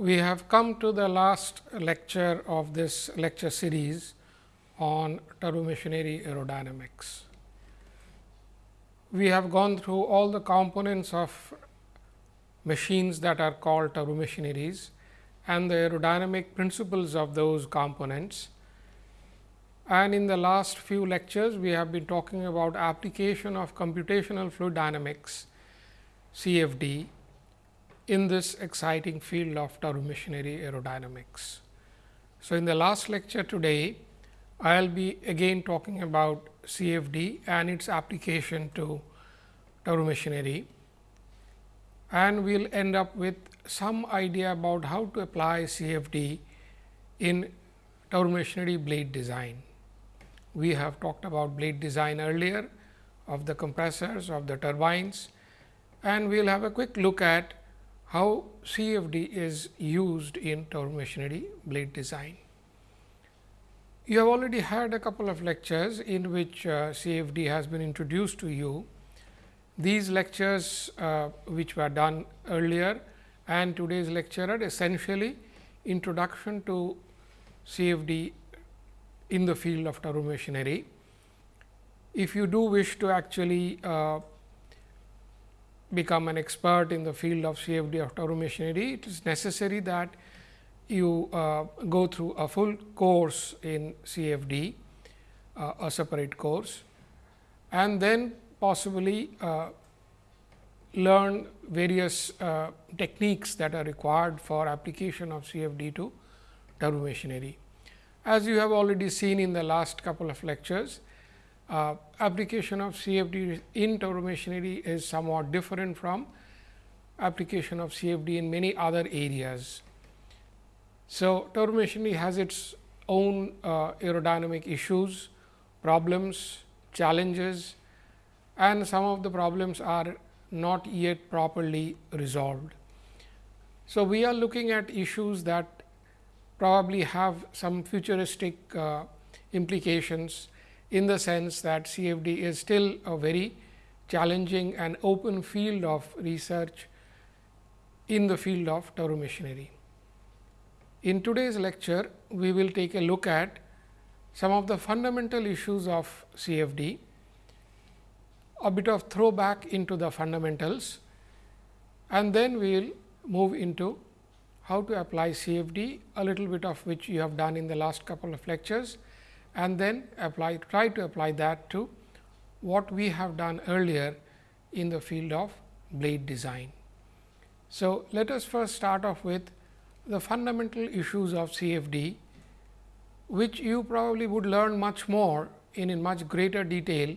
we have come to the last lecture of this lecture series on turbomachinery aerodynamics. We have gone through all the components of machines that are called turbomachineries and the aerodynamic principles of those components. And in the last few lectures, we have been talking about application of computational fluid dynamics CFD in this exciting field of turbomachinery aerodynamics. So, in the last lecture today, I will be again talking about CFD and its application to turbomachinery and we will end up with some idea about how to apply CFD in turbomachinery blade design. We have talked about blade design earlier of the compressors of the turbines and we will have a quick look at how CFD is used in turbomachinery blade design. You have already had a couple of lectures in which uh, CFD has been introduced to you. These lectures uh, which were done earlier and today's lecture are essentially introduction to CFD in the field of turbomachinery. If you do wish to actually uh, become an expert in the field of CFD of turbomachinery, it is necessary that you uh, go through a full course in CFD, uh, a separate course and then possibly uh, learn various uh, techniques that are required for application of CFD to turbomachinery. As you have already seen in the last couple of lectures, uh, application of CFD in turbomachinery is somewhat different from application of CFD in many other areas. So, turbomachinery has its own uh, aerodynamic issues, problems, challenges and some of the problems are not yet properly resolved. So, we are looking at issues that probably have some futuristic uh, implications in the sense that CFD is still a very challenging and open field of research in the field of turbomachinery. In today's lecture, we will take a look at some of the fundamental issues of CFD, a bit of throwback into the fundamentals and then we will move into how to apply CFD, a little bit of which you have done in the last couple of lectures and then apply try to apply that to what we have done earlier in the field of blade design. So, let us first start off with the fundamental issues of CFD, which you probably would learn much more in, in much greater detail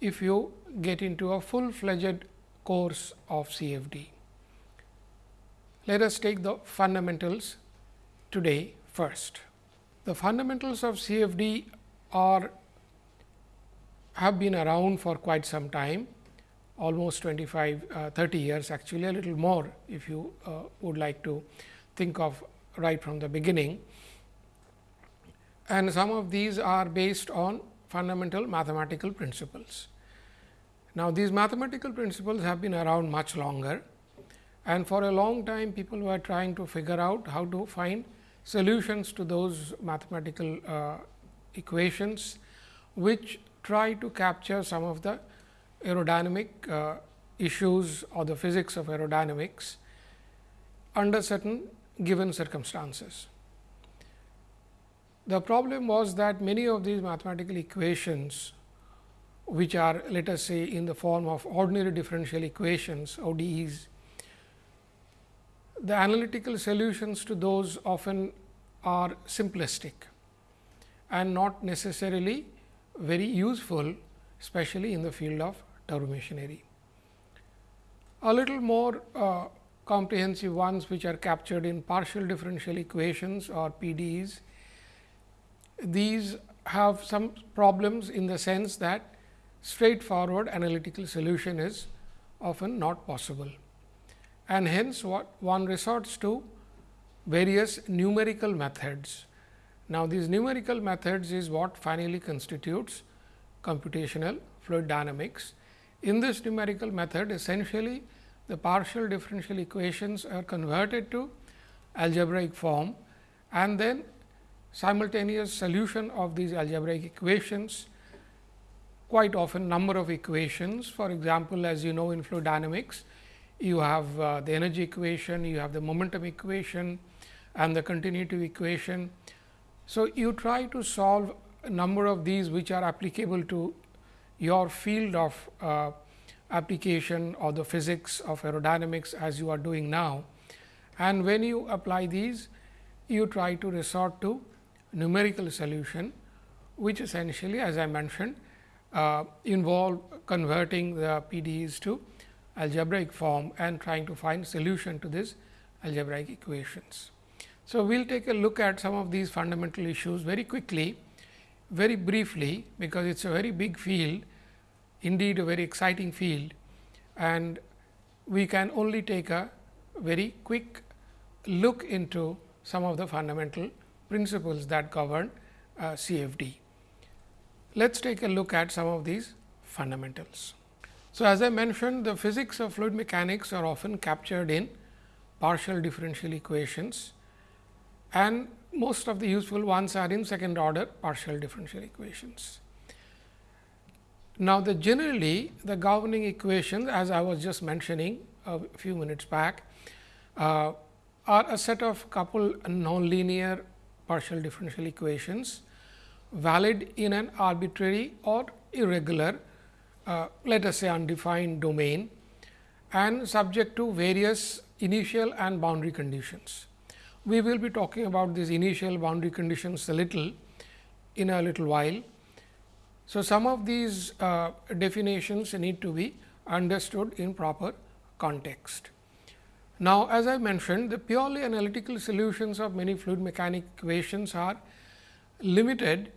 if you get into a full fledged course of CFD. Let us take the fundamentals today first. The fundamentals of CFD are have been around for quite some time almost 25 uh, 30 years actually a little more if you uh, would like to think of right from the beginning. And some of these are based on fundamental mathematical principles. Now, these mathematical principles have been around much longer and for a long time people were trying to figure out how to find solutions to those mathematical uh, equations, which try to capture some of the aerodynamic uh, issues or the physics of aerodynamics under certain given circumstances. The problem was that many of these mathematical equations, which are let us say in the form of ordinary differential equations ODEs, the analytical solutions to those often are simplistic and not necessarily very useful, especially in the field of turbomachinery. A little more uh, comprehensive ones which are captured in partial differential equations or PDEs. These have some problems in the sense that straightforward analytical solution is often not possible and hence what one resorts to various numerical methods. Now, these numerical methods is what finally constitutes computational fluid dynamics. In this numerical method essentially the partial differential equations are converted to algebraic form and then simultaneous solution of these algebraic equations quite often number of equations. For example, as you know in fluid dynamics, you have uh, the energy equation, you have the momentum equation and the continuity equation. So, you try to solve a number of these which are applicable to your field of uh, application or the physics of aerodynamics as you are doing now. And when you apply these, you try to resort to numerical solution, which essentially as I mentioned uh, involve converting the PDEs to algebraic form and trying to find solution to these algebraic equations. So, we will take a look at some of these fundamental issues very quickly, very briefly, because it is a very big field, indeed a very exciting field and we can only take a very quick look into some of the fundamental principles that govern uh, CFD. Let us take a look at some of these fundamentals. So, as I mentioned the physics of fluid mechanics are often captured in partial differential equations and most of the useful ones are in second order partial differential equations. Now, the generally the governing equations as I was just mentioning a few minutes back uh, are a set of couple nonlinear partial differential equations valid in an arbitrary or irregular uh, let us say undefined domain and subject to various initial and boundary conditions. We will be talking about these initial boundary conditions a little in a little while. So, some of these uh, definitions need to be understood in proper context. Now, as I mentioned the purely analytical solutions of many fluid mechanic equations are limited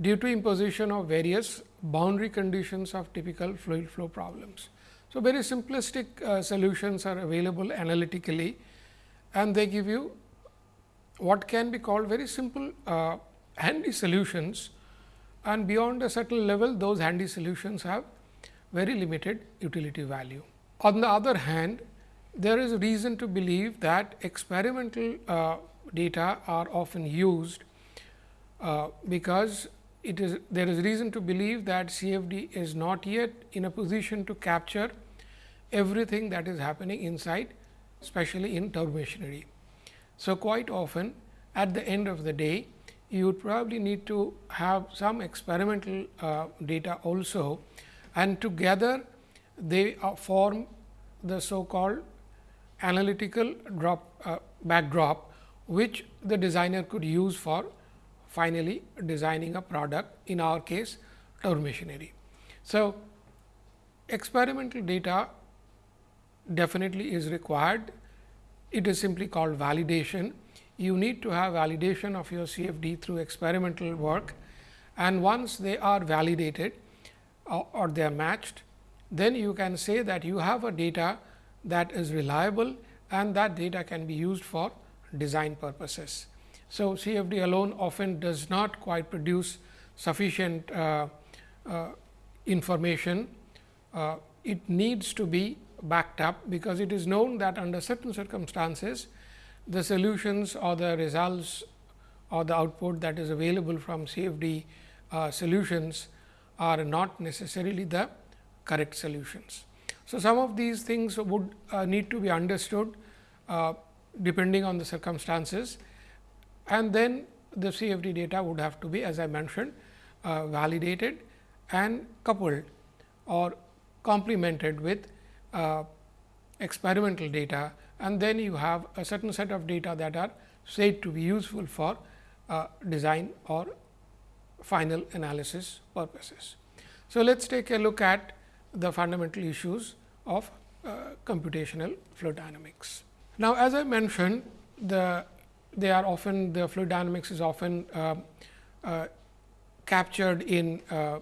due to imposition of various boundary conditions of typical fluid flow problems. So, very simplistic uh, solutions are available analytically and they give you what can be called very simple uh, handy solutions and beyond a certain level those handy solutions have very limited utility value. On the other hand, there is reason to believe that experimental uh, data are often used uh, because it is there is reason to believe that CFD is not yet in a position to capture everything that is happening inside especially in turbomachinery. So, quite often at the end of the day you would probably need to have some experimental uh, data also and together they uh, form the so called analytical drop uh, backdrop, which the designer could use for finally designing a product in our case turbomachinery. So, experimental data definitely is required. It is simply called validation. You need to have validation of your CFD through experimental work and once they are validated or, or they are matched, then you can say that you have a data that is reliable and that data can be used for design purposes. So, CFD alone often does not quite produce sufficient uh, uh, information. Uh, it needs to be backed up, because it is known that under certain circumstances, the solutions or the results or the output that is available from CFD uh, solutions are not necessarily the correct solutions. So, some of these things would uh, need to be understood uh, depending on the circumstances and then the CFD data would have to be as I mentioned uh, validated and coupled or complemented with uh, experimental data and then you have a certain set of data that are said to be useful for uh, design or final analysis purposes. So, let us take a look at the fundamental issues of uh, computational fluid dynamics. Now, as I mentioned the they are often the fluid dynamics is often uh, uh, captured in uh,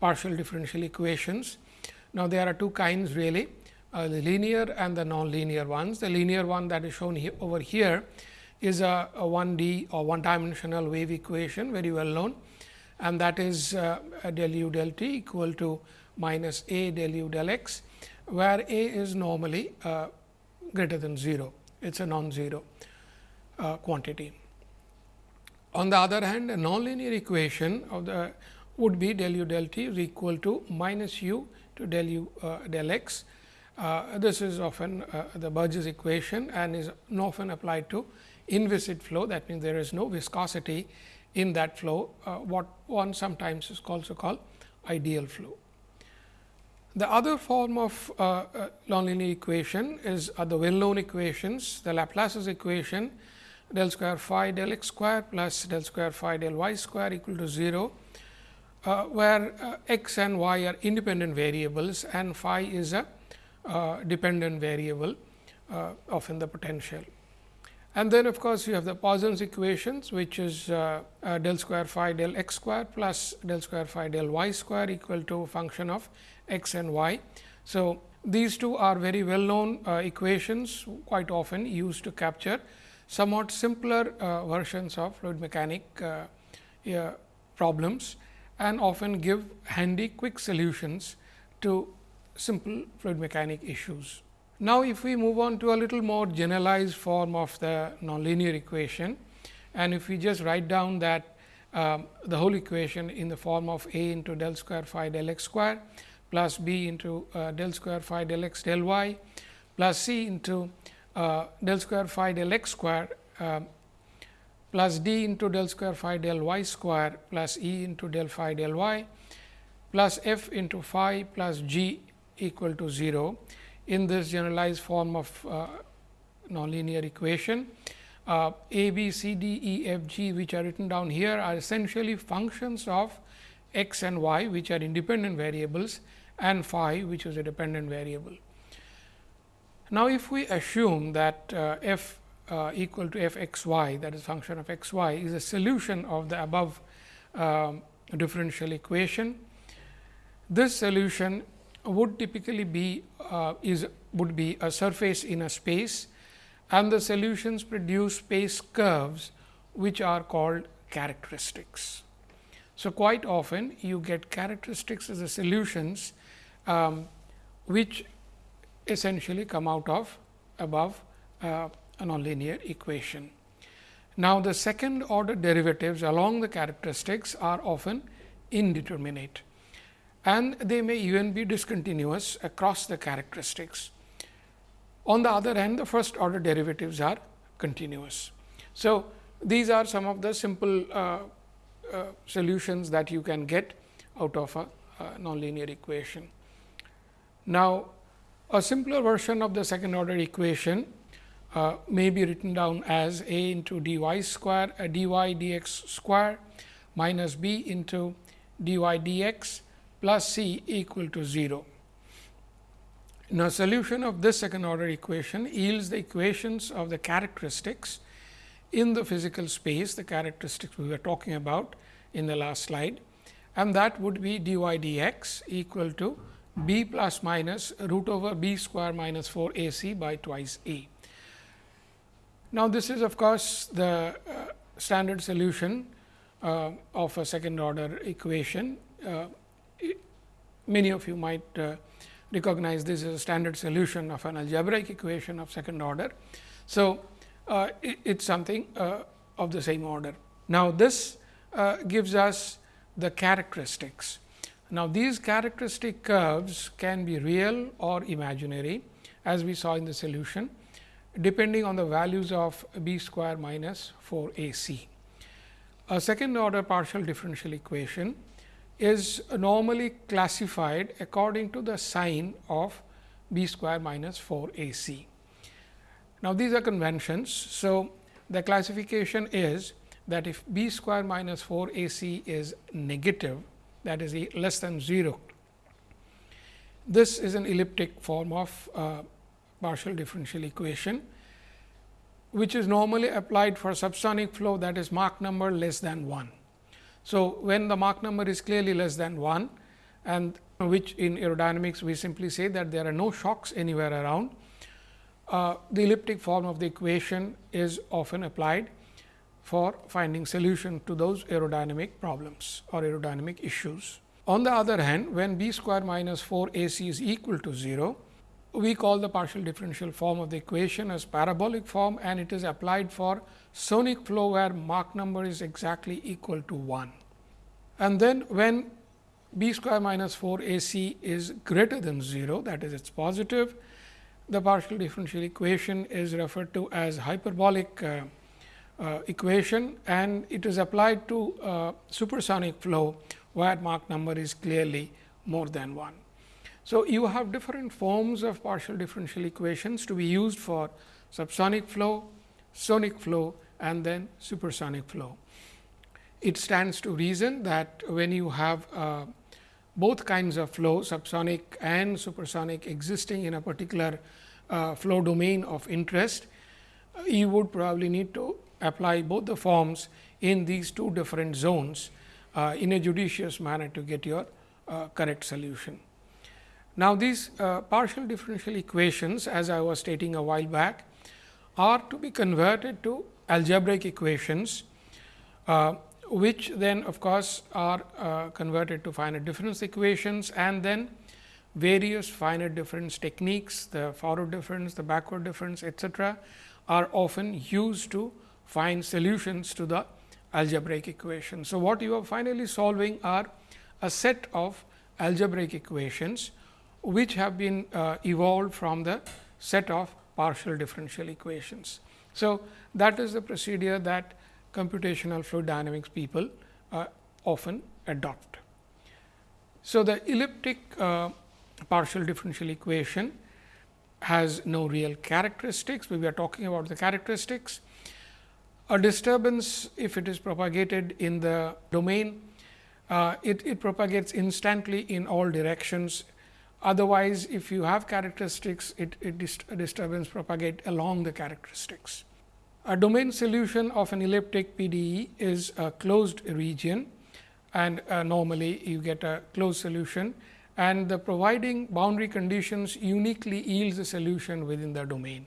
partial differential equations. Now, there are two kinds really uh, the linear and the nonlinear ones. The linear one that is shown here over here is a, a 1D or one dimensional wave equation very well known and that is uh, del u del t equal to minus a del u del x where a is normally uh, greater than 0. It is a non-zero uh, quantity. On the other hand, a nonlinear equation of the would be del u del t is equal to minus u to del u uh, del x. Uh, this is often uh, the Burgers equation and is often applied to inviscid flow. That means, there is no viscosity in that flow, uh, what one sometimes is also called ideal flow. The other form of uh, uh, nonlinear equation is uh, the well known equations, the Laplace's equation del square phi del x square plus del square phi del y square equal to 0, uh, where uh, x and y are independent variables and phi is a uh, dependent variable of in the potential. And then of course, you have the Poisson's equations which is uh, uh, del square phi del x square plus del square phi del y square equal to function of x and y. So, these two are very well known uh, equations quite often used to capture somewhat simpler uh, versions of fluid mechanic uh, problems and often give handy quick solutions to simple fluid mechanic issues. Now, if we move on to a little more generalized form of the nonlinear equation and if we just write down that um, the whole equation in the form of a into del square phi del x square plus b into uh, del square phi del x del y plus c into uh, del square phi del x square uh, plus d into del square phi del y square plus e into del phi del y plus f into phi plus g equal to 0 in this generalized form of uh, nonlinear equation. Uh, A, B, C, D, E, F, G which are written down here are essentially functions of x and y which are independent variables and phi which is a dependent variable. Now, if we assume that uh, f uh, equal to f x y that is function of x y is a solution of the above um, differential equation, this solution would typically be uh, is would be a surface in a space and the solutions produce space curves which are called characteristics. So, quite often you get characteristics as the solutions um, which essentially come out of above uh, a nonlinear equation. Now, the second order derivatives along the characteristics are often indeterminate and they may even be discontinuous across the characteristics. On the other hand, the first order derivatives are continuous. So, these are some of the simple uh, uh, solutions that you can get out of a, a nonlinear equation. Now, a simpler version of the second order equation uh, may be written down as a into d y square uh, d y d x square minus b into d y d x plus c equal to 0. Now, solution of this second order equation yields the equations of the characteristics in the physical space, the characteristics we were talking about in the last slide and that would be d y d x equal to b plus minus root over b square minus 4 a c by twice a. Now, this is of course, the uh, standard solution uh, of a second order equation. Uh, many of you might uh, recognize this as a standard solution of an algebraic equation of second order. So, uh, it is something uh, of the same order. Now, this gives us the characteristics. Now, these characteristic curves can be real or imaginary as we saw in the solution depending on the values of b square minus 4 a c. A second order partial differential equation is normally classified according to the sign of b square minus 4 a c. Now, these are conventions. So, the classification is that if b square minus 4 a c is negative that is less than 0, this is an elliptic form of uh, partial differential equation, which is normally applied for subsonic flow that is Mach number less than 1. So, when the Mach number is clearly less than 1 and which in aerodynamics we simply say that there are no shocks anywhere around, uh, the elliptic form of the equation is often applied for finding solution to those aerodynamic problems or aerodynamic issues. On the other hand, when b square minus 4 a c is equal to 0, we call the partial differential form of the equation as parabolic form and it is applied for sonic flow where Mach number is exactly equal to 1. And then when b square minus 4 a c is greater than 0 that is it is positive, the partial differential equation is referred to as hyperbolic uh, uh, equation and it is applied to uh, supersonic flow where Mach number is clearly more than 1. So, you have different forms of partial differential equations to be used for subsonic flow, sonic flow and then supersonic flow. It stands to reason that when you have uh, both kinds of flow subsonic and supersonic existing in a particular uh, flow domain of interest, you would probably need to apply both the forms in these two different zones uh, in a judicious manner to get your uh, correct solution. Now, these uh, partial differential equations as I was stating a while back are to be converted to algebraic equations, uh, which then of course, are uh, converted to finite difference equations and then various finite difference techniques, the forward difference, the backward difference etcetera, are often used to find solutions to the algebraic equation. So, what you are finally solving are a set of algebraic equations which have been uh, evolved from the set of partial differential equations. So, that is the procedure that computational fluid dynamics people uh, often adopt. So, the elliptic uh, partial differential equation has no real characteristics. We are talking about the characteristics. A disturbance, if it is propagated in the domain, uh, it, it propagates instantly in all directions Otherwise, if you have characteristics, it, it dist disturbance propagate along the characteristics. A domain solution of an elliptic PDE is a closed region and uh, normally you get a closed solution and the providing boundary conditions uniquely yields a solution within the domain.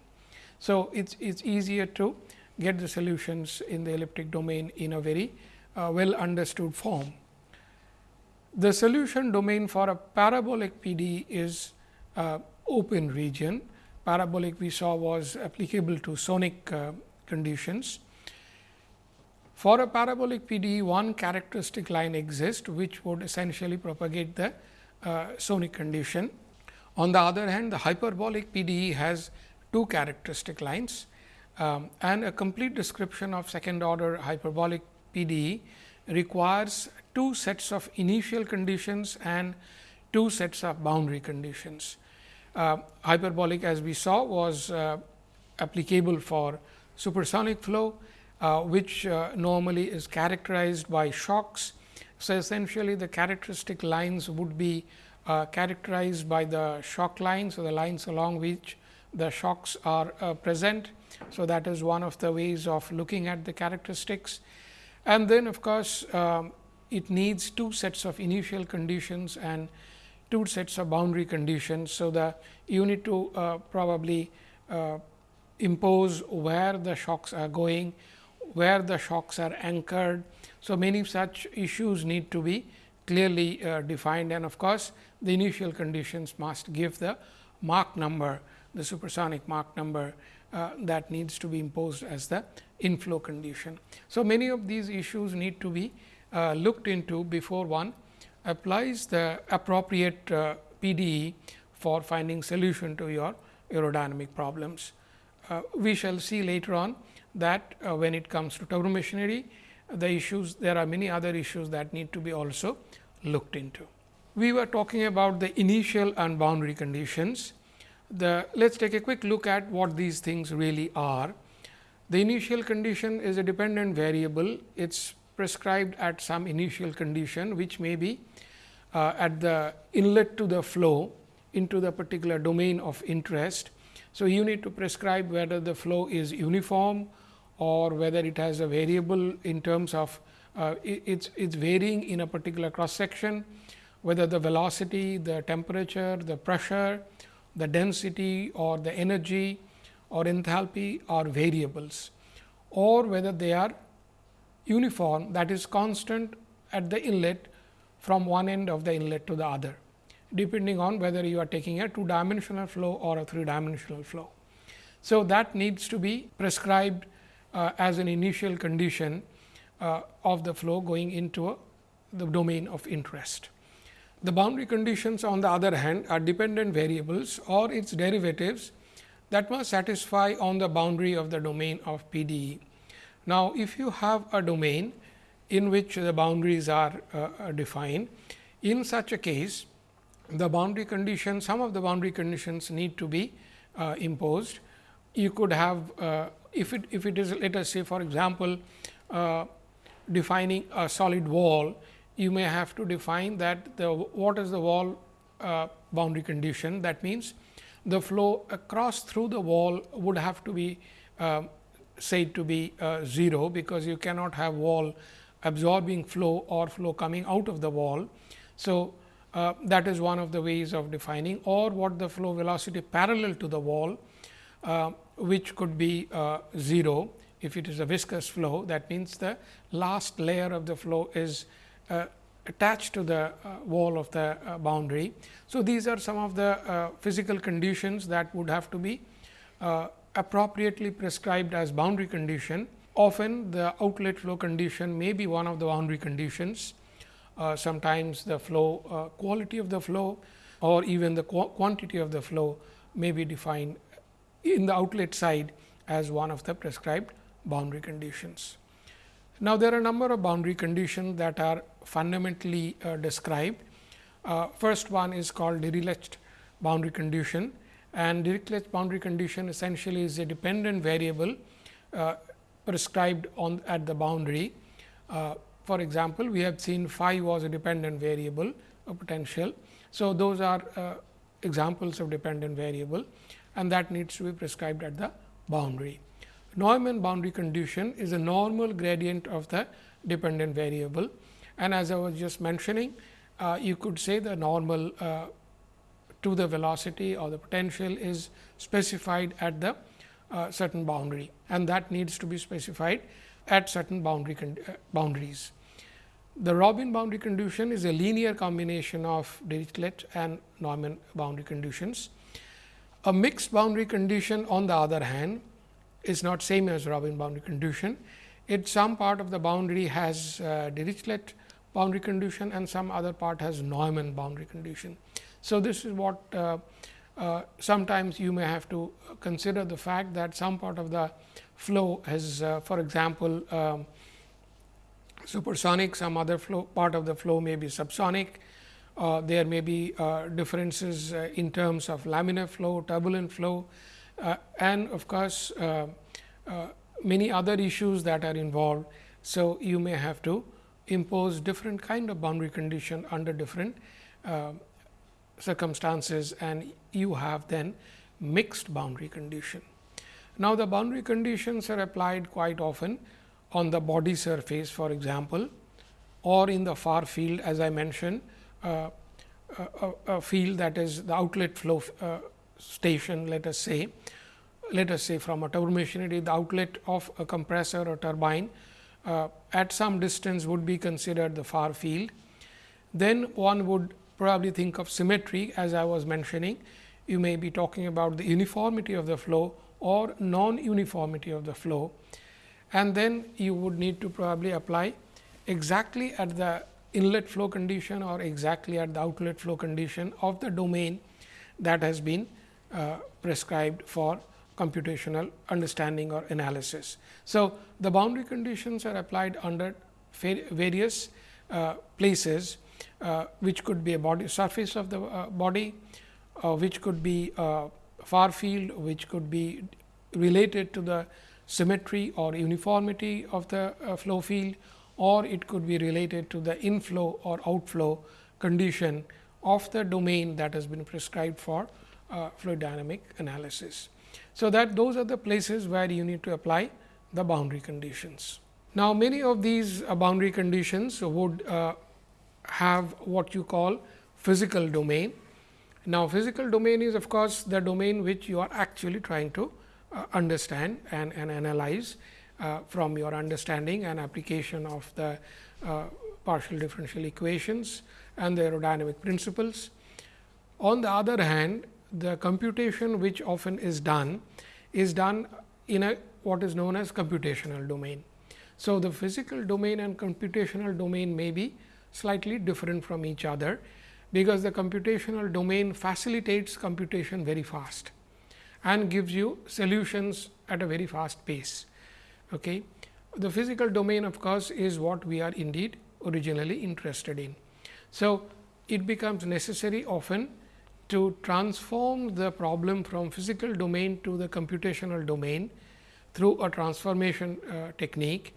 So, it is easier to get the solutions in the elliptic domain in a very uh, well understood form. The solution domain for a parabolic PD is uh, open region. Parabolic we saw was applicable to sonic uh, conditions. For a parabolic PD, one characteristic line exists, which would essentially propagate the uh, sonic condition. On the other hand, the hyperbolic PDE has two characteristic lines um, and a complete description of second order hyperbolic PDE requires two sets of initial conditions and two sets of boundary conditions. Uh, hyperbolic as we saw was uh, applicable for supersonic flow, uh, which uh, normally is characterized by shocks. So, essentially the characteristic lines would be uh, characterized by the shock lines or the lines along which the shocks are uh, present. So, that is one of the ways of looking at the characteristics. And then of course, um, it needs two sets of initial conditions and two sets of boundary conditions. So, the you need to uh, probably uh, impose where the shocks are going, where the shocks are anchored. So, many such issues need to be clearly uh, defined and of course, the initial conditions must give the Mach number, the supersonic Mach number uh, that needs to be imposed as the inflow condition. So, many of these issues need to be uh, looked into before one applies the appropriate uh, PDE for finding solution to your aerodynamic problems. Uh, we shall see later on that uh, when it comes to turbomachinery, the issues there are many other issues that need to be also looked into. We were talking about the initial and boundary conditions. The let us take a quick look at what these things really are. The initial condition is a dependent variable. It is prescribed at some initial condition, which may be uh, at the inlet to the flow into the particular domain of interest. So, you need to prescribe whether the flow is uniform or whether it has a variable in terms of uh, it's it's varying in a particular cross section, whether the velocity, the temperature, the pressure, the density or the energy or enthalpy are variables or whether they are uniform that is constant at the inlet from one end of the inlet to the other. depending on whether you are taking a two dimensional flow or a three dimensional flow. So, that needs to be prescribed uh, as an initial condition uh, of the flow going into a, the domain of interest. The boundary conditions on the other hand are dependent variables or its derivatives that must satisfy on the boundary of the domain of PDE. Now, if you have a domain in which the boundaries are uh, defined, in such a case the boundary condition some of the boundary conditions need to be uh, imposed. You could have uh, if it if it is let us say for example, uh, defining a solid wall you may have to define that the what is the wall uh, boundary condition that means the flow across through the wall would have to be uh, said to be uh, 0 because you cannot have wall absorbing flow or flow coming out of the wall. So, uh, that is one of the ways of defining or what the flow velocity parallel to the wall uh, which could be uh, 0 if it is a viscous flow that means the last layer of the flow is attached to the uh, wall of the uh, boundary. So, these are some of the physical conditions that would have to be appropriately prescribed as boundary condition. Often the outlet flow condition may be one of the boundary conditions. Uh, sometimes the flow uh, quality of the flow or even the qu quantity of the flow may be defined in the outlet side as one of the prescribed boundary conditions. Now, there are a number of boundary conditions that are fundamentally uh, described. Uh, first one is called Dirichlet boundary condition and Dirichlet boundary condition essentially is a dependent variable uh, prescribed on at the boundary. Uh, for example, we have seen phi was a dependent variable a potential. So, those are uh, examples of dependent variable and that needs to be prescribed at the boundary. Neumann boundary condition is a normal gradient of the dependent variable and as I was just mentioning, uh, you could say the normal uh, to the velocity or the potential is specified at the uh, certain boundary and that needs to be specified at certain boundary uh, boundaries. The Robin boundary condition is a linear combination of Dirichlet and Neumann boundary conditions. A mixed boundary condition on the other hand is not same as Robin boundary condition. It some part of the boundary has uh, Dirichlet boundary condition and some other part has Neumann boundary condition. So, this is what uh, uh, sometimes you may have to consider the fact that some part of the flow has uh, for example, um, supersonic some other flow part of the flow may be subsonic. Uh, there may be uh, differences in terms of laminar flow, turbulent flow and of course, uh, uh, many other issues that are involved. So, you may have to impose different kind of boundary condition under different circumstances and you have then mixed boundary condition. Now, the boundary conditions are applied quite often on the body surface for example, or in the far field as I mentioned uh, a, a, field that is the outlet flow uh, station let us say let us say from a turbomachinery the outlet of a compressor or turbine uh, at some distance would be considered the far field. Then one would probably think of symmetry as I was mentioning. You may be talking about the uniformity of the flow or non-uniformity of the flow and then you would need to probably apply exactly at the inlet flow condition or exactly at the outlet flow condition of the domain that has been uh, prescribed for computational understanding or analysis. So, the boundary conditions are applied under various uh, places, uh, which could be a body surface of the uh, body, uh, which could be far field, which could be related to the symmetry or uniformity of the flow field or it could be related to the inflow or outflow condition of the domain that has been prescribed for uh, fluid dynamic analysis. So, that those are the places where you need to apply the boundary conditions. Now, many of these uh, boundary conditions would uh, have what you call physical domain. Now, physical domain is of course, the domain which you are actually trying to uh, understand and, and analyze uh, from your understanding and application of the uh, partial differential equations and the aerodynamic principles. On the other hand, the computation which often is done is done in a what is known as computational domain. So, the physical domain and computational domain may be slightly different from each other, because the computational domain facilitates computation very fast and gives you solutions at a very fast pace. Okay. The physical domain of course, is what we are indeed originally interested in. So, it becomes necessary often to transform the problem from physical domain to the computational domain through a transformation uh, technique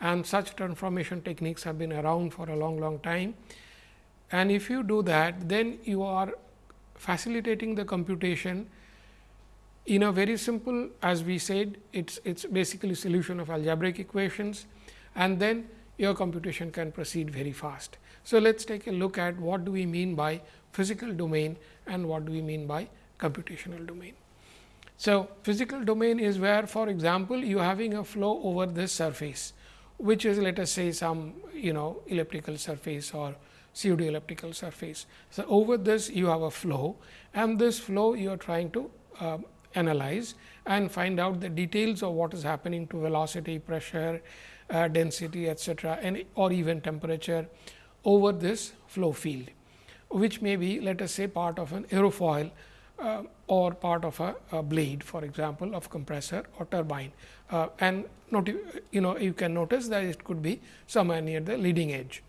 and such transformation techniques have been around for a long long time. And if you do that then you are facilitating the computation in a very simple as we said it is it's basically solution of algebraic equations and then your computation can proceed very fast. So, let us take a look at what do we mean by physical domain and what do we mean by computational domain. So, physical domain is where for example, you are having a flow over this surface which is let us say some you know elliptical surface or pseudo elliptical surface. So, over this you have a flow and this flow you are trying to uh, analyze and find out the details of what is happening to velocity, pressure, uh, density etcetera and or even temperature over this flow field, which may be let us say part of an aerofoil uh, or part of a, a, blade for example, of compressor or turbine. Uh, and not, you know you can notice that it could be somewhere near the leading edge.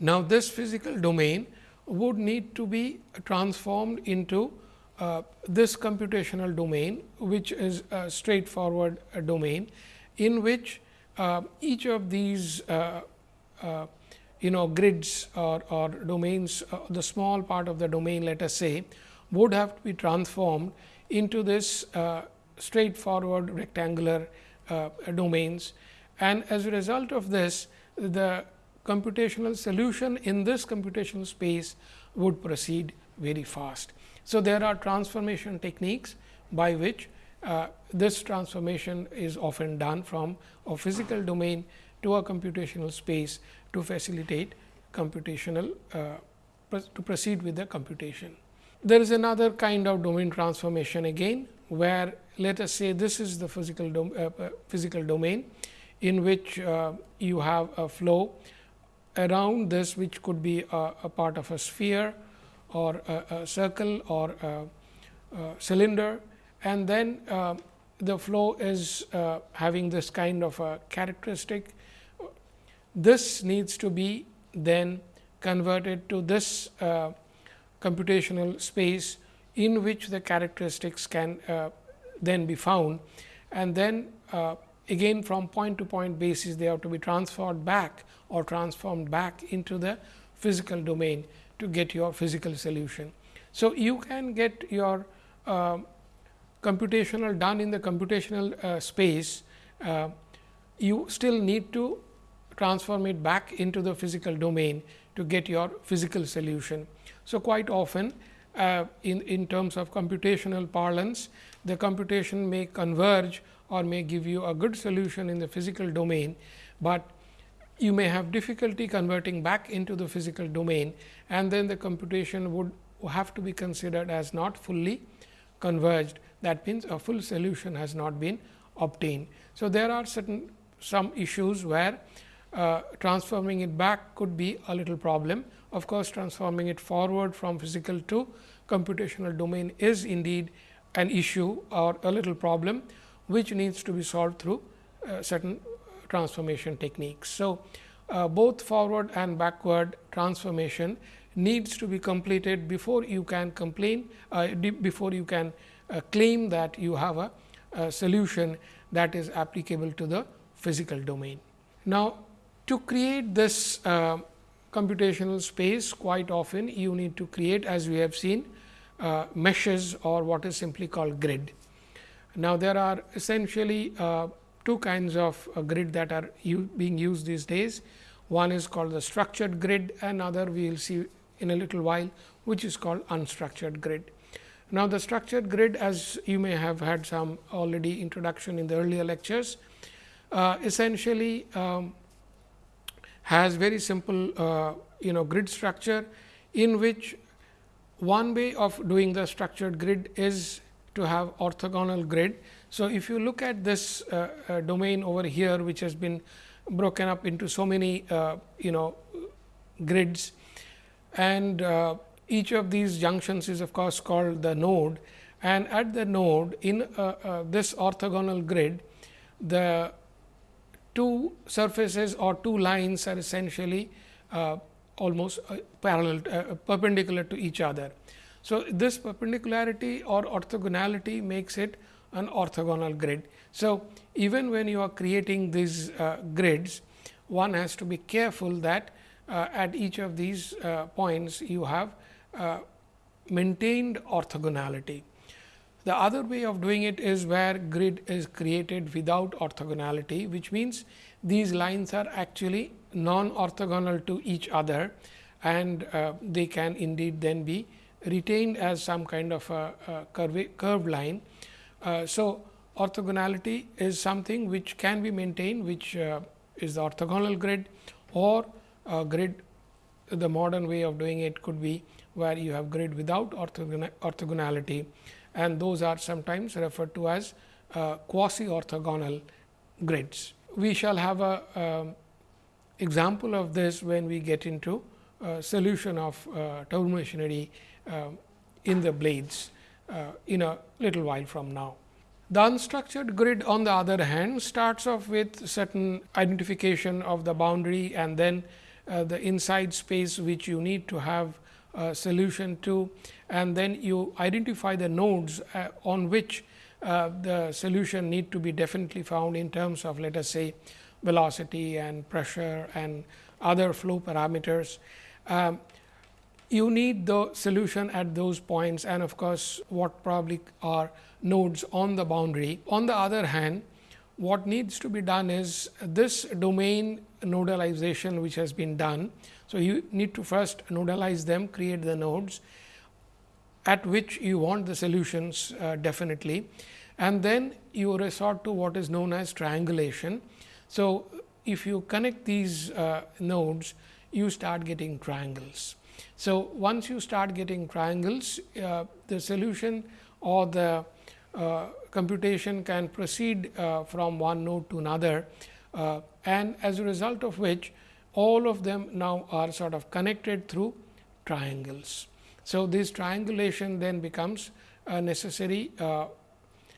Now, this physical domain would need to be transformed into uh, this computational domain, which is a straightforward domain, in which uh, each of these uh, uh, you know grids or, or domains, the small part of the domain let us say would have to be transformed into this uh, straightforward rectangular uh, domains. And as a result of this, the computational solution in this computational space would proceed very fast. So, there are transformation techniques by which uh, this transformation is often done from a physical domain to a computational space to facilitate computational uh, to proceed with the computation. There is another kind of domain transformation again, where let us say this is the physical, dom uh, uh, physical domain in which uh, you have a flow around this which could be a, a part of a sphere or a, a circle or a, cylinder and then uh, the flow is uh, having this kind of a characteristic. This needs to be then converted to this uh, computational space in which the characteristics can uh, then be found and then uh, again from point to point basis they have to be transferred back or transformed back into the physical domain to get your physical solution. So, you can get your uh, computational done in the computational uh, space, uh, you still need to transform it back into the physical domain to get your physical solution. So, quite often uh, in, in terms of computational parlance, the computation may converge or may give you a good solution in the physical domain, but you may have difficulty converting back into the physical domain and then the computation would have to be considered as not fully converged. That means, a full solution has not been obtained. So, there are certain some issues where uh, transforming it back could be a little problem. Of course, transforming it forward from physical to computational domain is indeed an issue or a little problem, which needs to be solved through uh, certain transformation techniques. So, uh, both forward and backward transformation needs to be completed before you can complain uh, before you can uh, claim that you have a, a solution that is applicable to the physical domain. Now, to create this uh, computational space quite often you need to create as we have seen uh, meshes or what is simply called grid. Now, there are essentially uh, two kinds of grid that are being used these days. One is called the structured grid, another we will see in a little while, which is called unstructured grid. Now, the structured grid as you may have had some already introduction in the earlier lectures, uh, essentially um, has very simple uh, you know grid structure in which one way of doing the structured grid is to have orthogonal grid. So, if you look at this uh, uh, domain over here which has been broken up into so many uh, you know grids and uh, each of these junctions is of course called the node and at the node in uh, this orthogonal grid the two surfaces or two lines are essentially almost parallel perpendicular to each other. So, this perpendicularity or orthogonality makes it an orthogonal grid. So, even when you are creating these uh, grids, one has to be careful that uh, at each of these uh, points you have uh, maintained orthogonality. The other way of doing it is where grid is created without orthogonality, which means these lines are actually non orthogonal to each other and uh, they can indeed then be retained as some kind of a, a curve, curved line. Uh, so, orthogonality is something which can be maintained which uh, is the orthogonal grid or grid the modern way of doing it could be where you have grid without orthogonality and those are sometimes referred to as uh, quasi orthogonal grids. We shall have a um, example of this when we get into uh, solution of uh, turbomachinery uh, in the blades uh, in a little while from now. The unstructured grid on the other hand starts off with certain identification of the boundary and then uh, the inside space which you need to have a solution to and then you identify the nodes uh, on which uh, the solution need to be definitely found in terms of let us say velocity and pressure and other flow parameters. Um, you need the solution at those points and of course, what probably are nodes on the boundary. On the other hand, what needs to be done is this domain nodalization which has been done. So, you need to first nodalize them, create the nodes at which you want the solutions uh, definitely and then you resort to what is known as triangulation. So, if you connect these uh, nodes, you start getting triangles. So, once you start getting triangles, uh, the solution or the uh, computation can proceed uh, from one node to another uh, and as a result of which all of them now are sort of connected through triangles. So, this triangulation then becomes a necessary uh,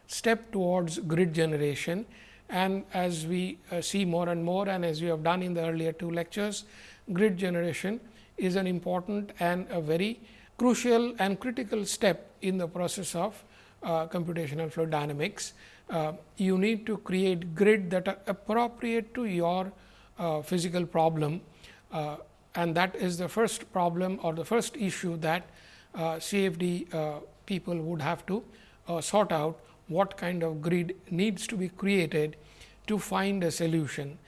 step towards grid generation and as we uh, see more and more and as we have done in the earlier two lectures, grid generation is an important and a very crucial and critical step in the process of uh, computational fluid dynamics. Uh, you need to create grid that are appropriate to your uh, physical problem uh, and that is the first problem or the first issue that uh, CFD uh, people would have to sort out what kind of grid needs to be created to find a solution.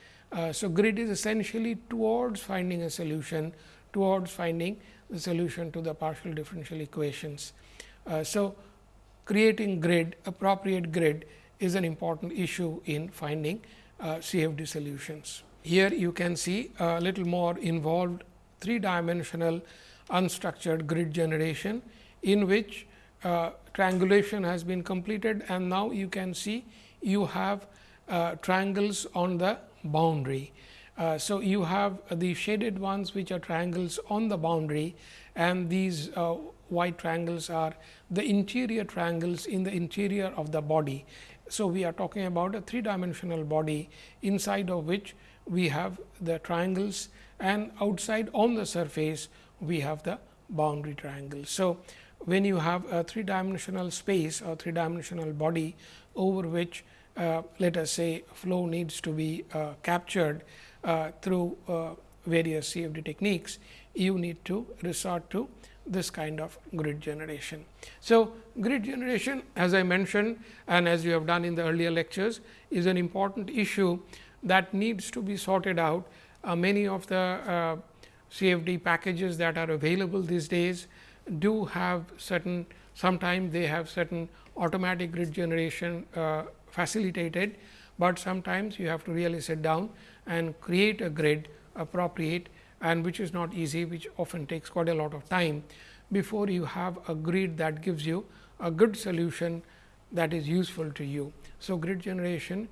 so, grid is essentially towards finding a solution towards finding the solution to the partial differential equations. Uh, so, creating grid appropriate grid is an important issue in finding uh, CFD solutions. Here you can see a little more involved three dimensional unstructured grid generation, in which uh, triangulation has been completed and now you can see you have uh, triangles on the boundary. Uh, so, you have the shaded ones which are triangles on the boundary and these uh, white triangles are the interior triangles in the interior of the body. So, we are talking about a three dimensional body inside of which we have the triangles and outside on the surface we have the boundary triangles. So, when you have a three dimensional space or three dimensional body over which uh, let us say flow needs to be uh, captured uh, through uh, various CFD techniques, you need to resort to this kind of grid generation. So, grid generation as I mentioned and as you have done in the earlier lectures is an important issue that needs to be sorted out. Uh, many of the uh, CFD packages that are available these days do have certain sometimes they have certain automatic grid generation uh, facilitated, but sometimes you have to really sit down and create a grid appropriate and which is not easy which often takes quite a lot of time. before you have a grid that gives you a good solution that is useful to you. So, grid generation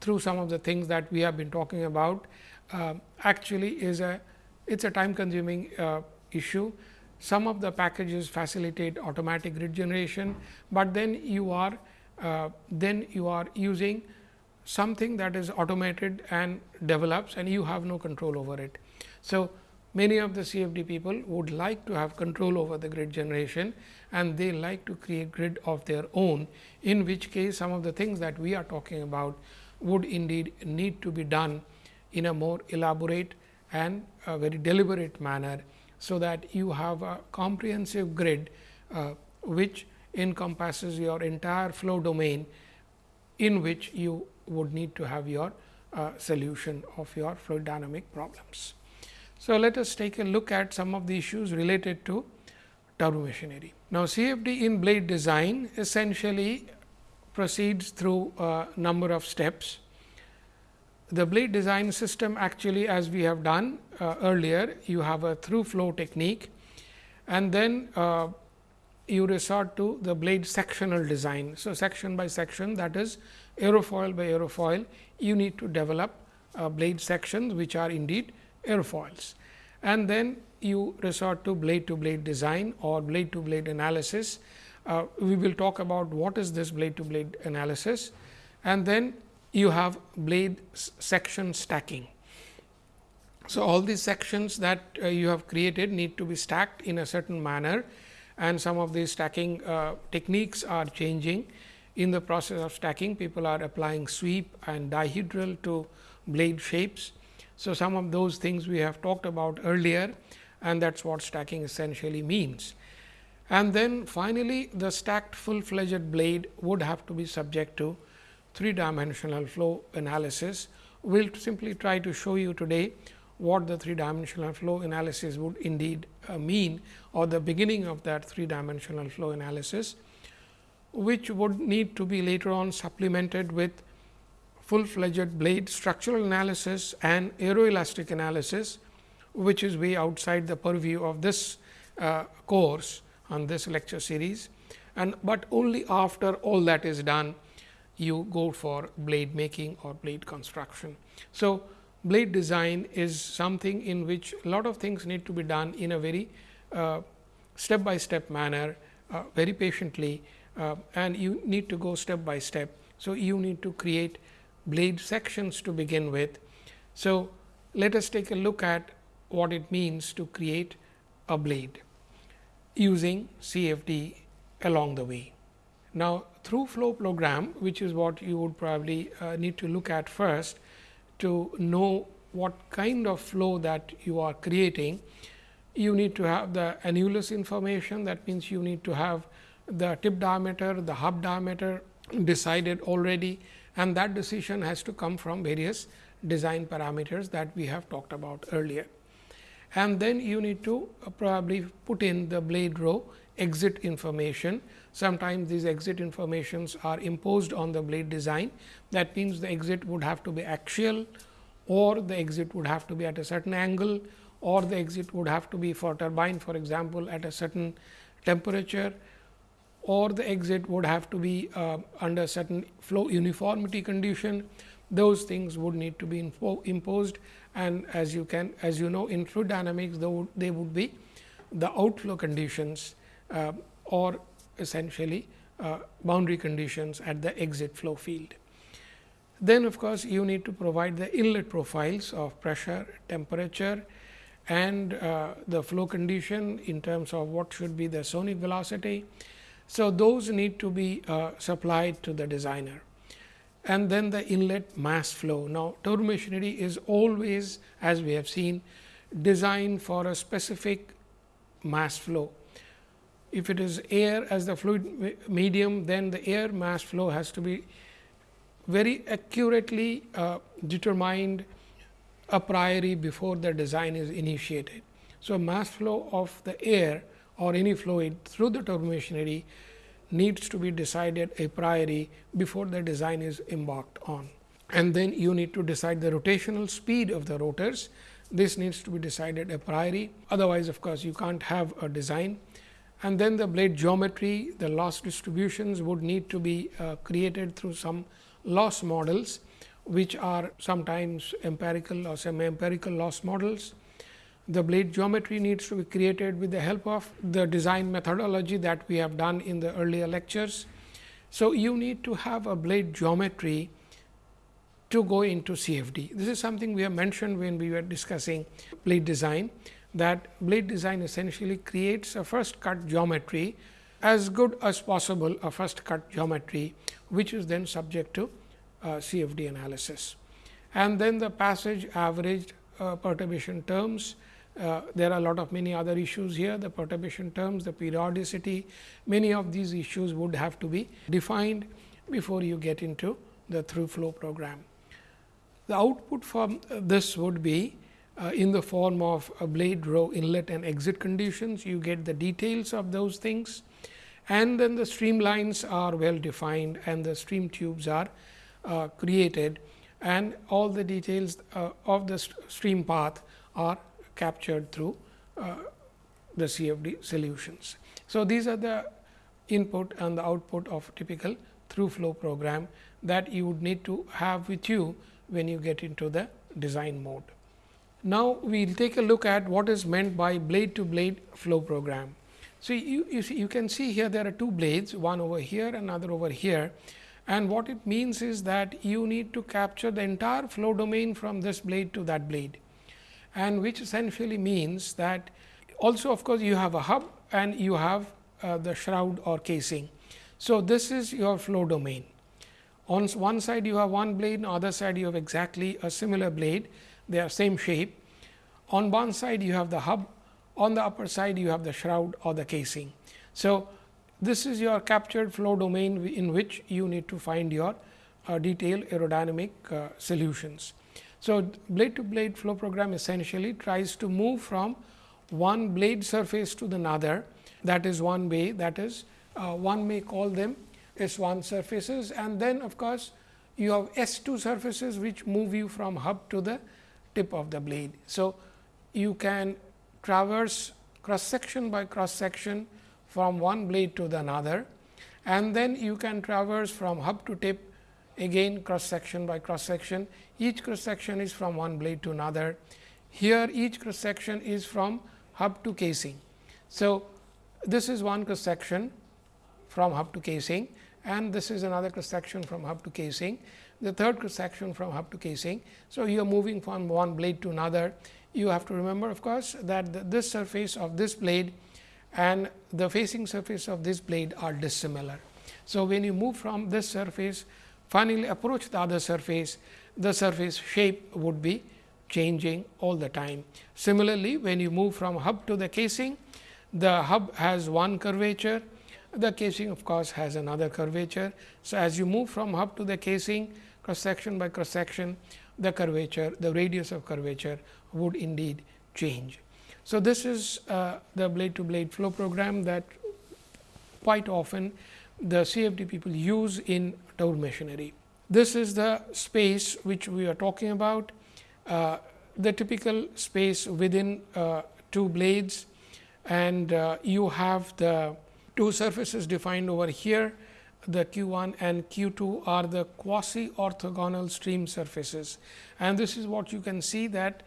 through some of the things that we have been talking about uh, actually is a it is a time consuming uh, issue. Some of the packages facilitate automatic grid generation, but then you are uh, then you are using something that is automated and develops and you have no control over it. So, many of the CFD people would like to have control over the grid generation and they like to create grid of their own, in which case some of the things that we are talking about would indeed need to be done in a more elaborate and a very deliberate manner. So, that you have a comprehensive grid uh, which encompasses your entire flow domain in which you would need to have your uh, solution of your fluid dynamic problems. So, let us take a look at some of the issues related to turbomachinery. Now, CFD in blade design essentially proceeds through a number of steps. The blade design system actually as we have done uh, earlier, you have a through flow technique and then uh, you resort to the blade sectional design. So, section by section that is aerofoil by aerofoil, you need to develop uh, blade sections which are indeed airfoils. And then you resort to blade to blade design or blade to blade analysis. Uh, we will talk about what is this blade to blade analysis and then you have blade section stacking. So, all these sections that uh, you have created need to be stacked in a certain manner and some of these stacking uh, techniques are changing. In the process of stacking, people are applying sweep and dihedral to blade shapes. So, some of those things we have talked about earlier and that is what stacking essentially means. And then finally, the stacked full fledged blade would have to be subject to three dimensional flow analysis. We will simply try to show you today what the three dimensional flow analysis would indeed uh, mean or the beginning of that three dimensional flow analysis, which would need to be later on supplemented with full fledged blade structural analysis and aeroelastic analysis, which is way outside the purview of this uh, course on this lecture series. And but only after all that is done, you go for blade making or blade construction. So, blade design is something in which a lot of things need to be done in a very uh, step by step manner, uh, very patiently uh, and you need to go step by step. So, you need to create blade sections to begin with. So, let us take a look at what it means to create a blade using CFD along the way. Now, through flow program which is what you would probably uh, need to look at first to know what kind of flow that you are creating. You need to have the annulus information that means, you need to have the tip diameter, the hub diameter decided already and that decision has to come from various design parameters that we have talked about earlier. And then you need to uh, probably put in the blade row exit information. Sometimes these exit informations are imposed on the blade design. That means, the exit would have to be axial or the exit would have to be at a certain angle or the exit would have to be for turbine for example, at a certain temperature or the exit would have to be uh, under certain flow uniformity condition. Those things would need to be imposed and as you can as you know in fluid dynamics they would, they would be the outflow conditions uh, or essentially uh, boundary conditions at the exit flow field. Then of course, you need to provide the inlet profiles of pressure, temperature and uh, the flow condition in terms of what should be the sonic velocity. So, those need to be uh, supplied to the designer and then the inlet mass flow. Now, turbomachinery is always as we have seen designed for a specific mass flow. If it is air as the fluid medium, then the air mass flow has to be very accurately uh, determined a priori before the design is initiated. So, mass flow of the air or any fluid through the turbomachinery needs to be decided a priori before the design is embarked on. And then you need to decide the rotational speed of the rotors this needs to be decided a priori. Otherwise, of course, you can't have a design. And then the blade geometry, the loss distributions would need to be uh, created through some loss models, which are sometimes empirical or semi empirical loss models. The blade geometry needs to be created with the help of the design methodology that we have done in the earlier lectures. So, you need to have a blade geometry to go into CFD. This is something we have mentioned when we were discussing blade design that blade design essentially creates a first cut geometry as good as possible a first cut geometry, which is then subject to uh, CFD analysis. And then the passage averaged uh, perturbation terms. Uh, there are a lot of many other issues here, the perturbation terms, the periodicity, many of these issues would have to be defined before you get into the through flow program. The output from this would be uh, in the form of a blade row inlet and exit conditions. You get the details of those things and then the streamlines are well defined and the stream tubes are uh, created and all the details uh, of the stream path are captured through uh, the CFD solutions. So, these are the input and the output of typical through flow program that you would need to have with you when you get into the design mode. Now, we will take a look at what is meant by blade to blade flow program. So, you, you, see, you can see here there are two blades one over here another over here and what it means is that you need to capture the entire flow domain from this blade to that blade and which essentially means that also of course, you have a hub and you have uh, the shroud or casing. So, this is your flow domain. On one side you have one blade, on other side you have exactly a similar blade, they are same shape. On one side you have the hub, on the upper side you have the shroud or the casing. So, this is your captured flow domain in which you need to find your uh, detailed aerodynamic uh, solutions. So, blade to blade flow program essentially tries to move from one blade surface to the another. That is one way that is uh, one may call them S 1 surfaces. And then of course, you have S 2 surfaces which move you from hub to the tip of the blade. So, you can traverse cross section by cross section from one blade to the another. And then you can traverse from hub to tip again cross section by cross section. Each cross section is from one blade to another. Here each cross section is from hub to casing. So, this is one cross section from hub to casing and this is another cross section from hub to casing, the third cross section from hub to casing. So, you are moving from one blade to another. You have to remember of course, that the, this surface of this blade and the facing surface of this blade are dissimilar. So, when you move from this surface finally approach the other surface, the surface shape would be changing all the time. Similarly, when you move from hub to the casing, the hub has one curvature the casing of course, has another curvature. So, as you move from hub to the casing cross section by cross section, the curvature, the radius of curvature would indeed change. So, this is uh, the blade to blade flow program that quite often the CFD people use in turbo machinery. This is the space which we are talking about, uh, the typical space within uh, two blades. And uh, you have the two surfaces defined over here. The q 1 and q 2 are the quasi orthogonal stream surfaces. And this is what you can see that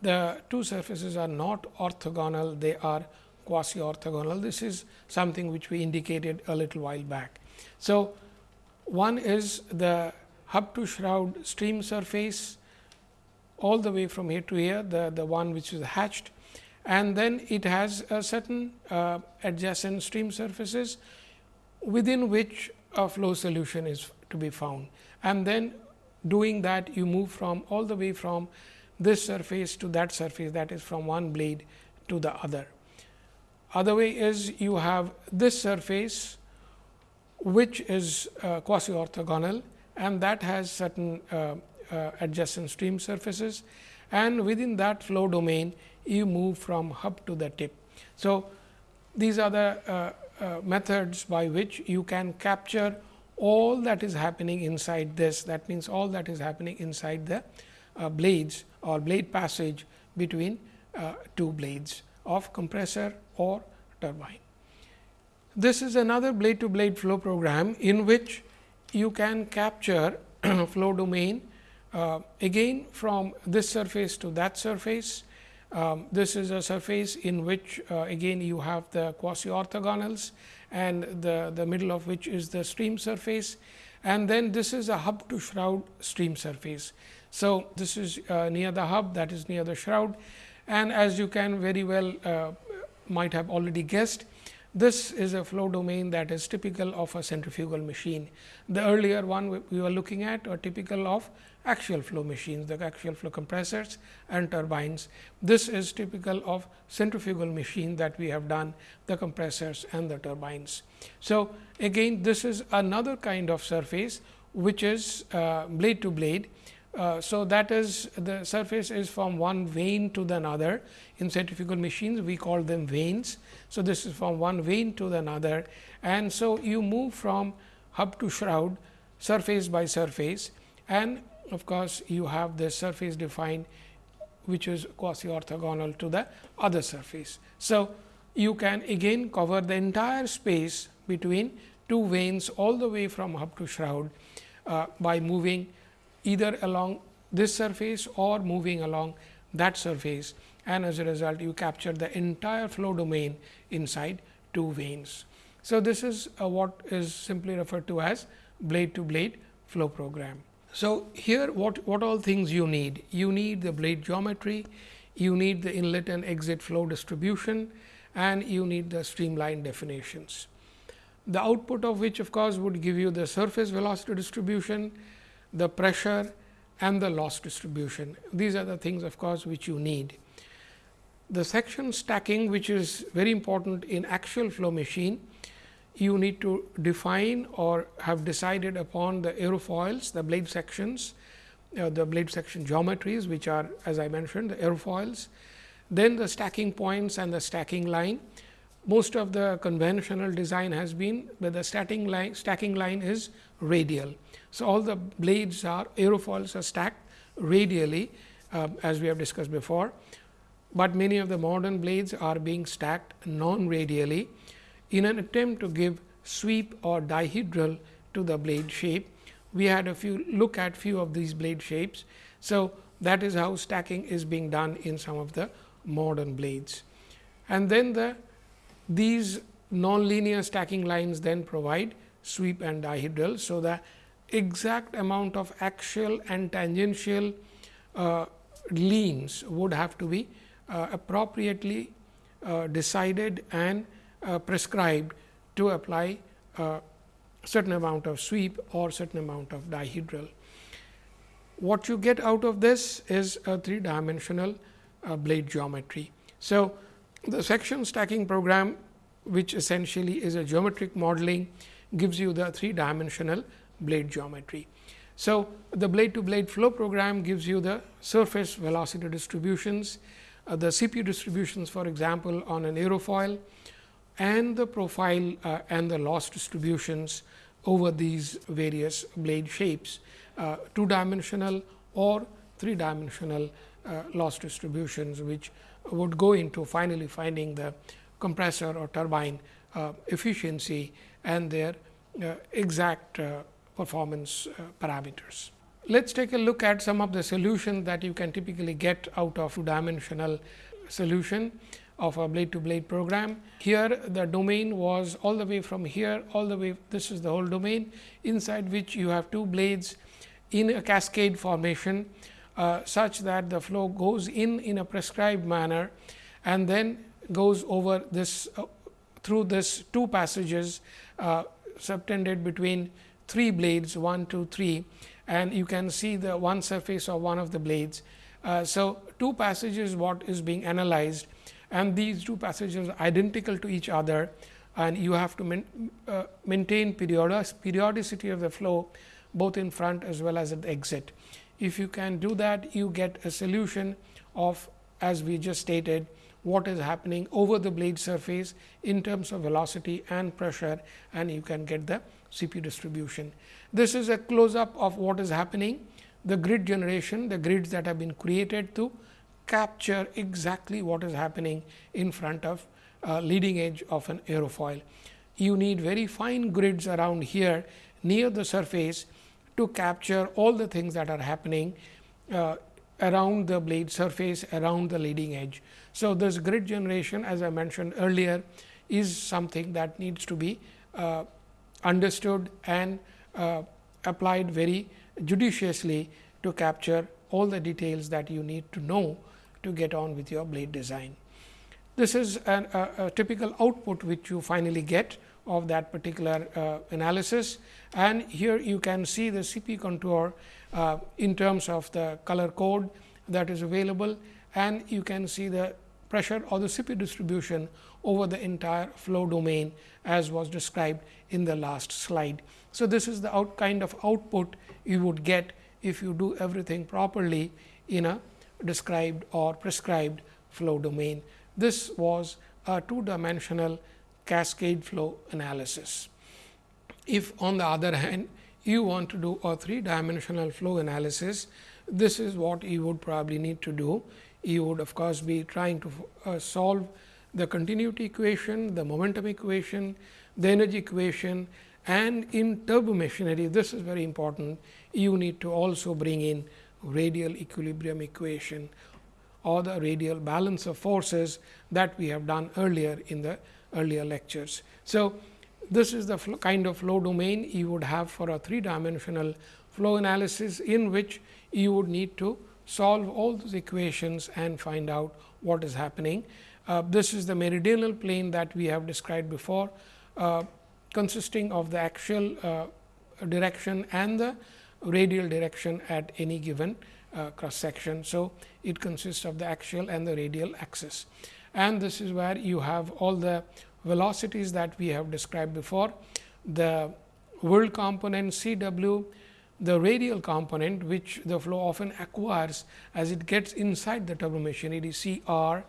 the two surfaces are not orthogonal. They are quasi orthogonal this is something which we indicated a little while back so one is the hub to shroud stream surface all the way from here to here the the one which is hatched and then it has a certain uh, adjacent stream surfaces within which a flow solution is to be found. And then doing that you move from all the way from this surface to that surface that is from one blade to the other. Other way is you have this surface which is uh, quasi orthogonal and that has certain uh, uh adjacent stream surfaces. And within that flow domain you move from hub to the tip. So, these are the uh, uh, methods by which you can capture all that is happening inside this. That means, all that is happening inside the uh, blades or blade passage between two blades of compressor or turbine. This is another blade to blade flow program in which you can capture flow domain uh, again from this surface to that surface. Um, this is a surface in which uh, again you have the quasi orthogonals and the, the middle of which is the stream surface and then this is a hub to shroud stream surface. So, this is uh, near the hub that is near the shroud and as you can very well uh, might have already guessed this is a flow domain that is typical of a centrifugal machine. The earlier one we were looking at are typical of axial flow machines, the axial flow compressors and turbines. This is typical of centrifugal machine that we have done the compressors and the turbines. So, again this is another kind of surface which is uh, blade to blade uh, so, that is the surface is from one vane to the another in centrifugal machines we call them vanes. So, this is from one vane to the another and so you move from hub to shroud surface by surface and of course, you have the surface defined which is quasi orthogonal to the other surface. So, you can again cover the entire space between two vanes all the way from hub to shroud uh, by moving either along this surface or moving along that surface and as a result you capture the entire flow domain inside two vanes. So, this is uh, what is simply referred to as blade to blade flow program. So, here what, what all things you need? You need the blade geometry, you need the inlet and exit flow distribution and you need the streamline definitions. The output of which of course, would give you the surface velocity distribution, the pressure and the loss distribution. These are the things of course, which you need. The section stacking which is very important in axial flow machine, you need to define or have decided upon the aerofoils, the blade sections, uh, the blade section geometries which are as I mentioned the aerofoils, then the stacking points and the stacking line. Most of the conventional design has been, where the stacking line, stacking line is radial. So, all the blades are aerofoils are stacked radially uh, as we have discussed before, but many of the modern blades are being stacked non radially in an attempt to give sweep or dihedral to the blade shape. We had a few look at few of these blade shapes. So, that is how stacking is being done in some of the modern blades. And then the these non-linear stacking lines then provide sweep and dihedral. So, the exact amount of axial and tangential uh, leans would have to be uh, appropriately uh, decided and uh, prescribed to apply a certain amount of sweep or certain amount of dihedral. What you get out of this is a three dimensional uh, blade geometry. So, the section stacking program which essentially is a geometric modeling gives you the three dimensional blade geometry. So, the blade to blade flow program gives you the surface velocity distributions, uh, the CPU distributions for example, on an aerofoil and the profile uh, and the loss distributions over these various blade shapes, uh, two dimensional or three dimensional uh, loss distributions, which would go into finally finding the compressor or turbine uh, efficiency and their uh, exact performance uh, parameters. Let us take a look at some of the solutions that you can typically get out of two dimensional solution of a blade to blade program. Here the domain was all the way from here all the way this is the whole domain inside which you have two blades in a cascade formation uh, such that the flow goes in in a prescribed manner and then goes over this uh, through this two passages uh, subtended between three blades 1, 2, 3 and you can see the one surface of one of the blades. Uh, so, two passages what is being analyzed and these two passages are identical to each other and you have to main, uh, maintain periodicity of the flow both in front as well as at the exit. If you can do that you get a solution of as we just stated what is happening over the blade surface in terms of velocity and pressure and you can get the CPU distribution. This is a close up of what is happening, the grid generation, the grids that have been created to capture exactly what is happening in front of uh, leading edge of an aerofoil. You need very fine grids around here near the surface to capture all the things that are happening uh, around the blade surface around the leading edge. So, this grid generation as I mentioned earlier is something that needs to be uh, understood and uh, applied very judiciously to capture all the details that you need to know to get on with your blade design. This is an, a, a, typical output which you finally get of that particular uh, analysis and here you can see the CP contour uh, in terms of the color code that is available and you can see the pressure or the CP distribution over the entire flow domain as was described in the last slide. So, this is the out kind of output you would get if you do everything properly in a described or prescribed flow domain. This was a two dimensional cascade flow analysis. If on the other hand, you want to do a three dimensional flow analysis, this is what you would probably need to do. You would of course, be trying to uh, solve the continuity equation, the momentum equation, the energy equation and in turbo machinery this is very important you need to also bring in radial equilibrium equation or the radial balance of forces that we have done earlier in the earlier lectures. So, this is the kind of flow domain you would have for a three dimensional flow analysis in which you would need to solve all those equations and find out what is happening. Uh, this is the meridional plane that we have described before, uh, consisting of the axial uh, direction and the radial direction at any given uh, cross section. So, it consists of the axial and the radial axis and this is where you have all the velocities that we have described before. The whirl component C w, the radial component which the flow often acquires as it gets inside the turbo machinery C r,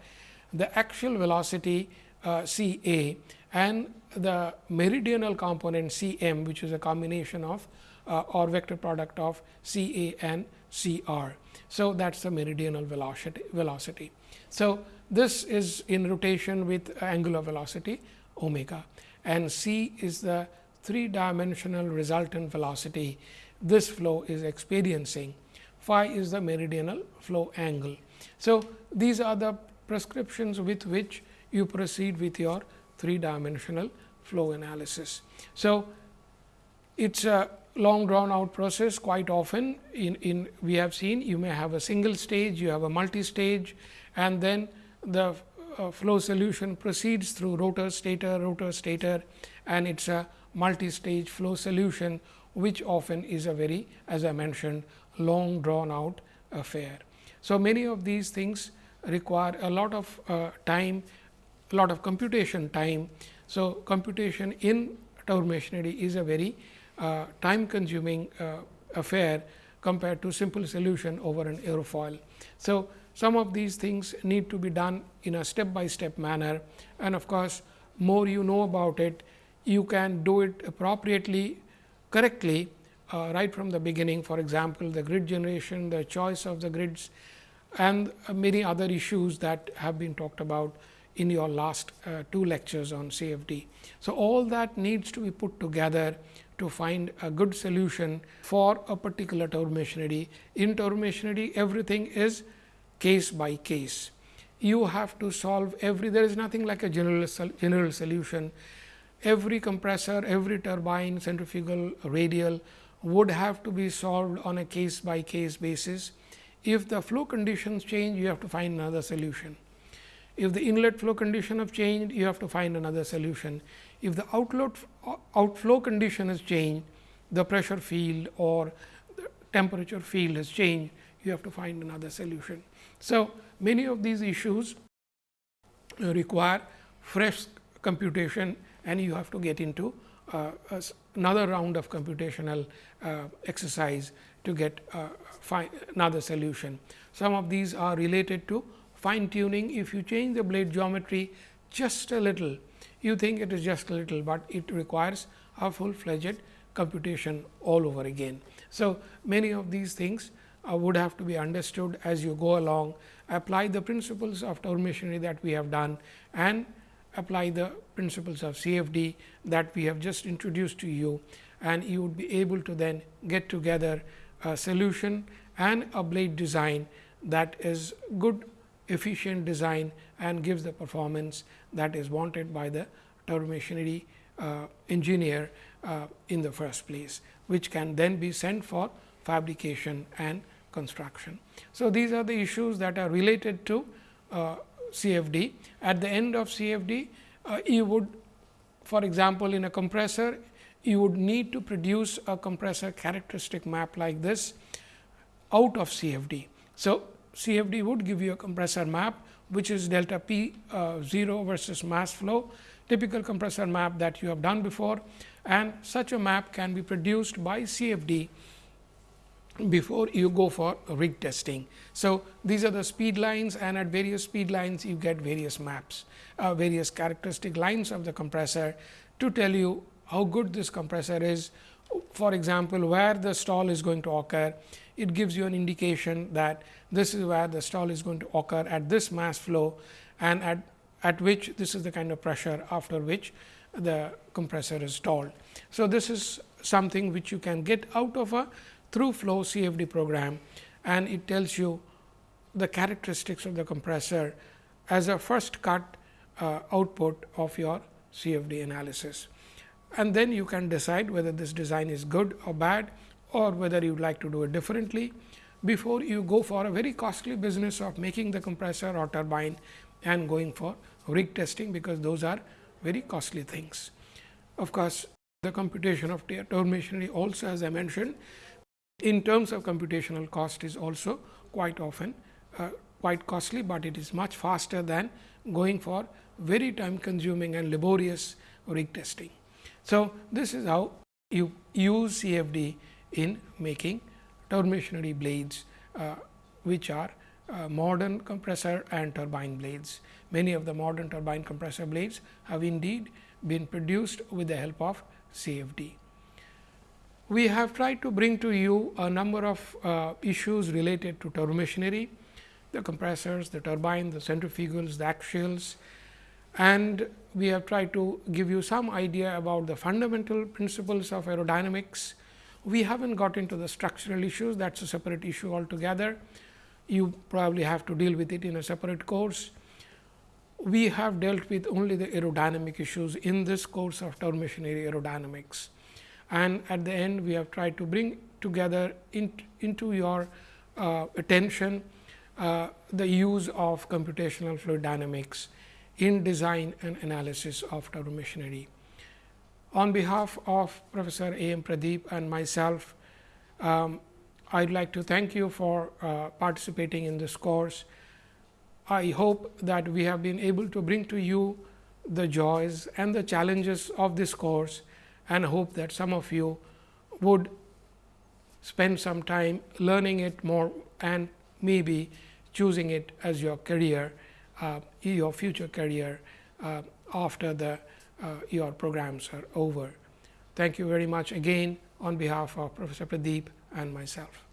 the axial velocity uh, C a and the meridional component C m which is a combination of uh, or vector product of C a and C r. So, that is the meridional velocity. velocity. So, this is in rotation with angular velocity omega and c is the three dimensional resultant velocity this flow is experiencing phi is the meridional flow angle. So, these are the prescriptions with which you proceed with your three dimensional flow analysis. So, it is a long drawn out process quite often in, in we have seen you may have a single stage, you have a multi stage and then the uh, flow solution proceeds through rotor stator rotor stator and it is a multi-stage flow solution which often is a very as I mentioned long drawn out affair. So, many of these things require a lot of uh, time a lot of computation time. So, computation in turbo machinery is a very uh, time consuming uh, affair compared to simple solution over an aerofoil. So, some of these things need to be done in a step by step manner and of course, more you know about it, you can do it appropriately correctly uh, right from the beginning. For example, the grid generation, the choice of the grids and many other issues that have been talked about in your last uh, two lectures on CFD. So, all that needs to be put together to find a good solution for a particular turbo machinery. In turbo machinery, everything is case by case. You have to solve every, there is nothing like a general, general solution. Every compressor, every turbine, centrifugal, radial would have to be solved on a case by case basis. If the flow conditions change, you have to find another solution. If the inlet flow condition have changed, you have to find another solution. If the outlet outflow condition has changed, the pressure field or the temperature field has changed, you have to find another solution. So, many of these issues require fresh computation and you have to get into uh, another round of computational uh, exercise to get uh, another solution. Some of these are related to fine tuning. If you change the blade geometry just a little, you think it is just a little, but it requires a full fledged computation all over again. So, many of these things uh, would have to be understood as you go along, apply the principles of turbomachinery that we have done and apply the principles of CFD that we have just introduced to you and you would be able to then get together solution and a blade design that is good efficient design and gives the performance that is wanted by the turbomachinery uh, engineer uh, in the first place, which can then be sent for fabrication and construction. So, these are the issues that are related to uh, CFD. At the end of CFD, uh, you would for example, in a compressor, you would need to produce a compressor characteristic map like this out of CFD. So, CFD would give you a compressor map, which is delta P uh, 0 versus mass flow, typical compressor map that you have done before and such a map can be produced by CFD before you go for rig testing. So, these are the speed lines and at various speed lines you get various maps, uh, various characteristic lines of the compressor to tell you how good this compressor is. For example, where the stall is going to occur, it gives you an indication that this is where the stall is going to occur at this mass flow and at, at which this is the kind of pressure after which the compressor is stalled. So, this is something which you can get out of a through flow CFD program and it tells you the characteristics of the compressor as a first cut uh, output of your CFD analysis. And then you can decide whether this design is good or bad or whether you would like to do it differently before you go for a very costly business of making the compressor or turbine and going for rig testing, because those are very costly things. Of course, the computation of turbomachinery also as I mentioned in terms of computational cost is also quite often uh, quite costly, but it is much faster than going for very time consuming and laborious rig testing. So, this is how you use CFD in making turbomachinery blades, uh, which are uh, modern compressor and turbine blades. Many of the modern turbine compressor blades have indeed been produced with the help of CFD we have tried to bring to you a number of uh, issues related to turbomachinery, the compressors, the turbine, the centrifugals, the axials and we have tried to give you some idea about the fundamental principles of aerodynamics. We have not got into the structural issues that is a separate issue altogether. You probably have to deal with it in a separate course. We have dealt with only the aerodynamic issues in this course of turbomachinery aerodynamics and at the end we have tried to bring together in, into your uh, attention uh, the use of computational fluid dynamics in design and analysis of turbo machinery. On behalf of Professor A. M. Pradeep and myself, um, I would like to thank you for uh, participating in this course. I hope that we have been able to bring to you the joys and the challenges of this course and hope that some of you would spend some time learning it more and maybe choosing it as your career, uh, your future career uh, after the uh, your programs are over. Thank you very much again on behalf of Professor Pradeep and myself.